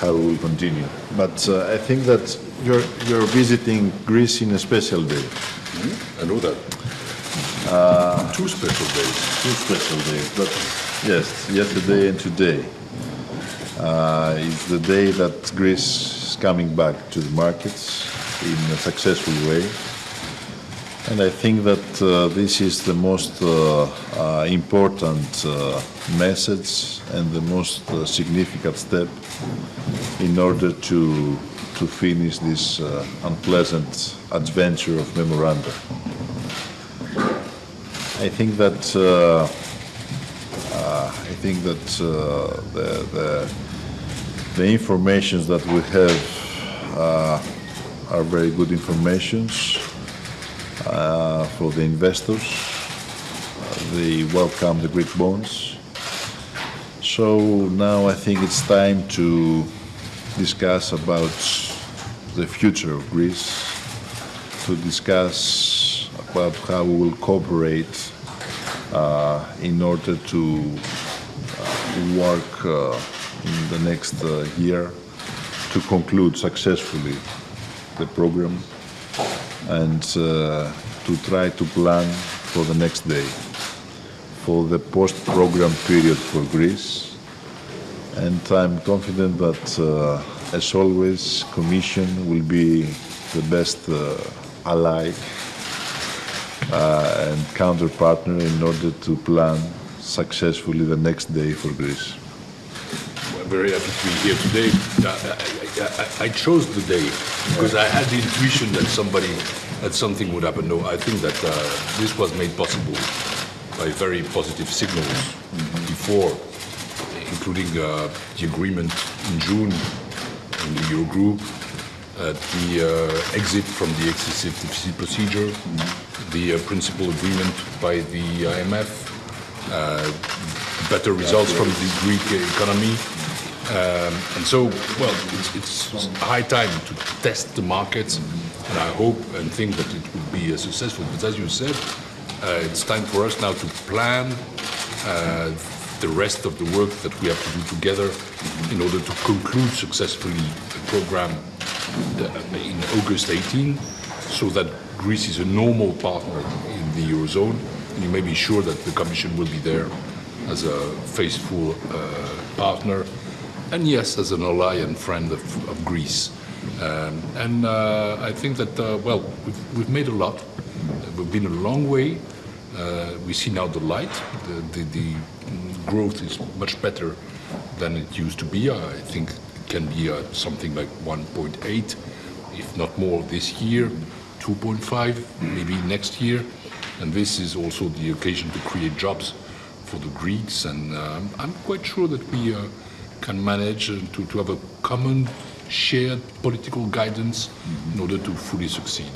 how we will continue. But uh, I think that you're, you're visiting Greece in a special day. I know that. Two special days. Two special days, but yes, yesterday and today uh, is the day that Greece is coming back to the markets in a successful way. And I think that uh, this is the most uh, uh, important uh, message and the most uh, significant step in order to, to finish this unpleasant adventure of memoranda. I think that I think that the, the the informations that we have uh, are very good informations uh, for the investors. Uh, they welcome the Greek bonds. So now I think it's time to discuss about the future of Greece, to discuss about how we will cooperate uh, in order to uh, work uh, in the next uh, year to conclude successfully the program and uh, to try to plan for the next day, for the post-program period for Greece. And I'm confident that, uh, as always, Commission will be the best uh, ally uh, and counterpartner in order to plan successfully the next day for Greece. I'm very happy to be here today. I, I, I, I chose the day because I had the intuition that somebody, that something would happen. No, I think that uh, this was made possible by very positive signals before, including uh, the agreement in June in the Eurogroup, uh, the uh, exit from the excessive deficit procedure, the uh, principal agreement by the IMF, uh, better results from the Greek economy. Um, and so, well, it's, it's high time to test the markets, and I hope and think that it will be uh, successful. But as you said, uh, it's time for us now to plan uh, the rest of the work that we have to do together in order to conclude successfully the program uh, in August 18, so that Greece is a normal partner in the Eurozone. And you may be sure that the Commission will be there as a faithful uh, partner, and yes, as an ally and friend of, of Greece. Um, and uh, I think that, uh, well, we've, we've made a lot. We've been a long way. Uh, we see now the light. The, the, the growth is much better than it used to be. I think it can be uh, something like 1.8, if not more this year, 2.5 maybe next year. And this is also the occasion to create jobs for the Greeks. And uh, I'm quite sure that we uh, can manage to, to have a common shared political guidance in order to fully succeed.